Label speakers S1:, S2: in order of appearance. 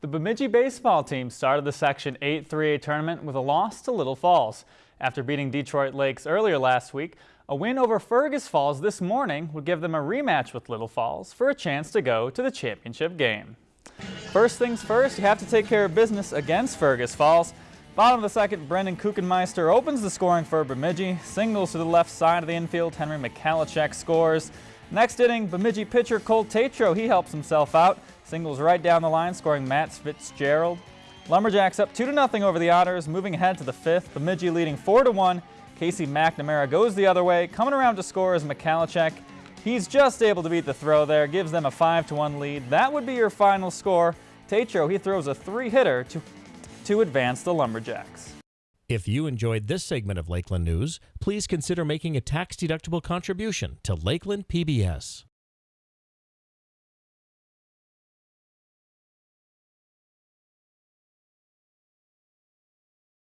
S1: The Bemidji baseball team started the Section 8 3A tournament with a loss to Little Falls. After beating Detroit Lakes earlier last week, a win over Fergus Falls this morning would give them a rematch with Little Falls for a chance to go to the championship game. First things first, you have to take care of business against Fergus Falls. Bottom of the second, Brendan Kuchenmeister opens the scoring for Bemidji. Singles to the left side of the infield, Henry McCalachek scores. Next inning, Bemidji pitcher Cole Tatro, he helps himself out. Singles right down the line, scoring Matt Fitzgerald. Lumberjacks up 2 to nothing over the Otters, moving ahead to the fifth. Bemidji leading 4 to 1. Casey McNamara goes the other way. Coming around to score is McCalachek. He's just able to beat the throw there, gives them a 5 to 1 lead. That would be your final score. Tatro, he throws a three-hitter to, to advance the Lumberjacks.
S2: If you enjoyed this segment of Lakeland News, please consider making a tax-deductible contribution to Lakeland PBS.